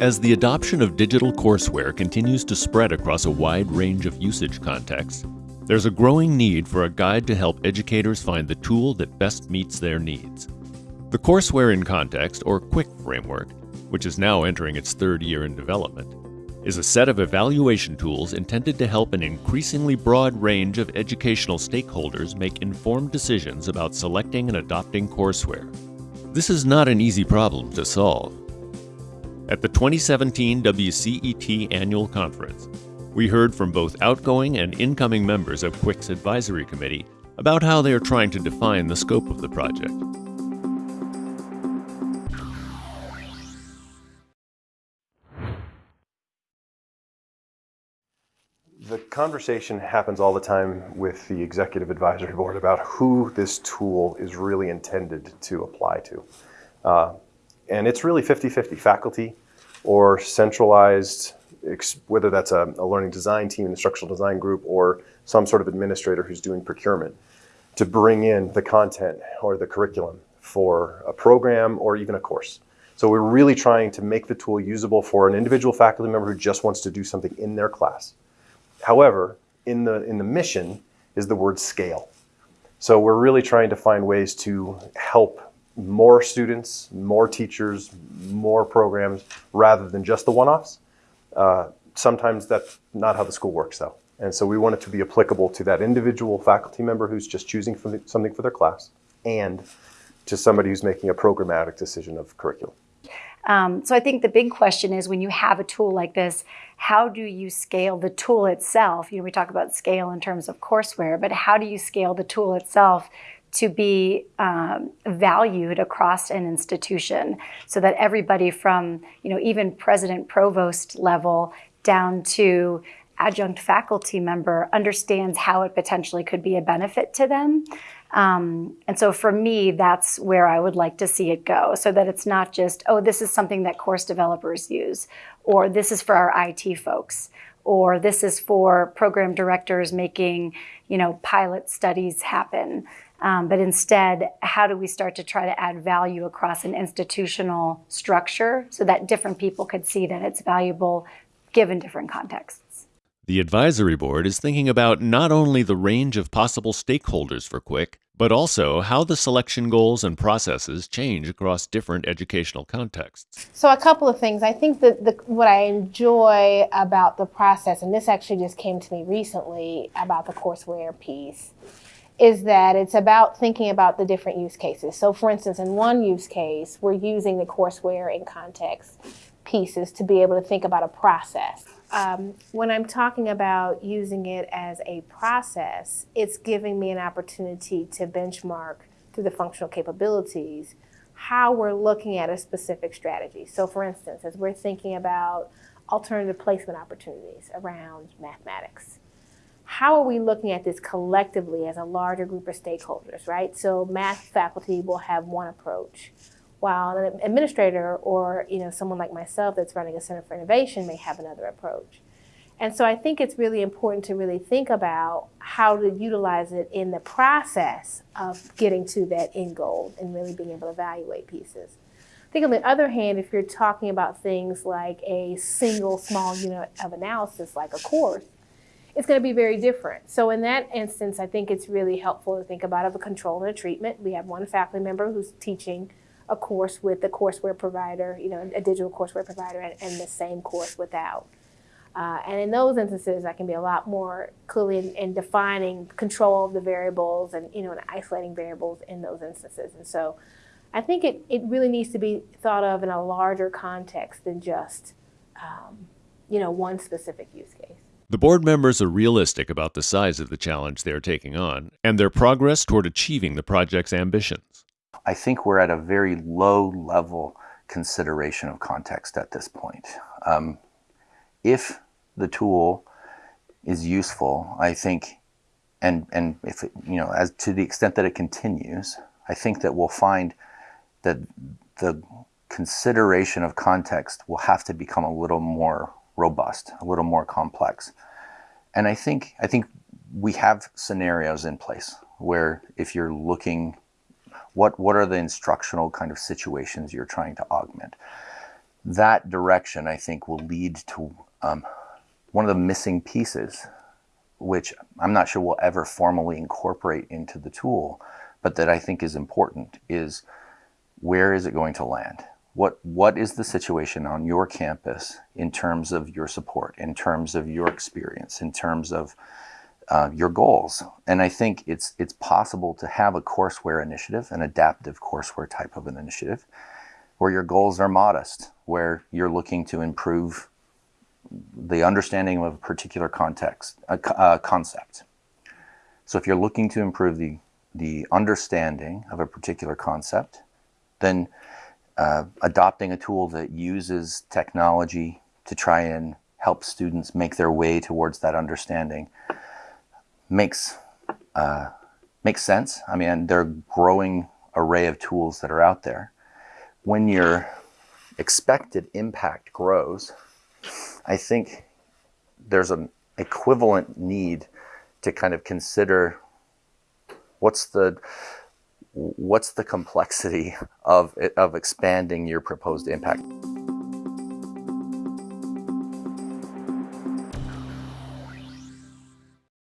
As the adoption of digital courseware continues to spread across a wide range of usage contexts, there's a growing need for a guide to help educators find the tool that best meets their needs. The Courseware in Context, or CWiC framework, which is now entering its third year in development, is a set of evaluation tools intended to help an increasingly broad range of educational stakeholders make informed decisions about selecting and adopting courseware. This is not an easy problem to solve. At the 2017 WCET Annual Conference, we heard from both outgoing and incoming members of CWiC's advisory committee about how they are trying to define the scope of the project. The conversation happens all the time with the executive advisory board about who this tool is really intended to apply to. Uh, and it's really 50-50, faculty or centralized, whether that's a, a, learning design team, an instructional design group, or some sort of administrator who's doing procurement to bring in the content or the curriculum for a program or even a course. So we're really trying to make the tool usable for an individual faculty member who just wants to do something in their class. However, in the, in the mission is the word scale. So we're really trying to find ways to help more students, more teachers, more programs, rather than just the one-offs. Uh, sometimes that's not how the school works though. And so we want it to be applicable to that individual faculty member who's just choosing something for their class and to somebody who's making a programmatic decision of curriculum. Um, so I think the big question is when you have a tool like this, how do you scale the tool itself? You know, we talk about scale in terms of courseware, but how do you scale the tool itself to be um, valued across an institution so that everybody from, you know, even president provost level down to adjunct faculty member understands how it potentially could be a benefit to them. Um, and so for me, that's where I would like to see it go so that it's not just, oh, this is something that course developers use, or this is for our IT folks, or this is for program directors making, you know, pilot studies happen. Um, but instead, how do we start to try to add value across an institutional structure so that different people could see that it's valuable given different contexts? The advisory board is thinking about not only the range of possible stakeholders for CWiC, but also how the selection goals and processes change across different educational contexts. So a couple of things. I think that the, what I enjoy about the process, and this actually just came to me recently about the courseware piece, is that it's about thinking about the different use cases. So for instance, in one use case, we're using the courseware in context pieces to be able to think about a process. Um, when I'm talking about using it as a process, it's giving me an opportunity to benchmark through the functional capabilities how we're looking at a specific strategy. So for instance, as we're thinking about alternative placement opportunities around mathematics, how are we looking at this collectively as a larger group of stakeholders, right? So math faculty will have one approach while an administrator or you know someone like myself that's running a Center for Innovation may have another approach. And so I think it's really important to really think about how to utilize it in the process of getting to that end goal and really being able to evaluate pieces. I think on the other hand, if you're talking about things like a single small unit of analysis like a course, it's going to be very different. So in that instance, I think it's really helpful to think about of a control and a treatment. We have one faculty member who's teaching a course with the courseware provider, you know, a digital courseware provider, and, and the same course without. Uh, and in those instances, I can be a lot more clearly in, in, defining control of the variables and, you know, and isolating variables in those instances. And so I think it, it really needs to be thought of in a larger context than just, um, you know, one specific use case. The board members are realistic about the size of the challenge they are taking on and their progress toward achieving the project's ambitions. I think we're at a very low level consideration of context at this point. Um, if the tool is useful, I think, and, and if it, you know, as to the extent that it continues, I think that we'll find that the consideration of context will have to become a little more robust, a little more complex. And I think, I think we have scenarios in place where if you're looking what, what are the instructional kind of situations you're trying to augment? that direction, I think, will lead to um, one of the missing pieces, which I'm not sure we'll ever formally incorporate into the tool, but that I think is important, is where is it going to land? What, what is the situation on your campus in terms of your support, in terms of your experience, in terms of uh, your goals? And I think it's, it's possible to have a courseware initiative, an adaptive courseware type of an initiative, where your goals are modest, where you're looking to improve the understanding of a particular context, a, a concept. So if you're looking to improve the, the understanding of a particular concept, then uh, adopting a tool that uses technology to try and help students make their way towards that understanding makes uh, makes sense. I mean, there are growing array of tools that are out there. When your expected impact grows, I think there's an equivalent need to kind of consider what's the what's the complexity of of expanding your proposed impact.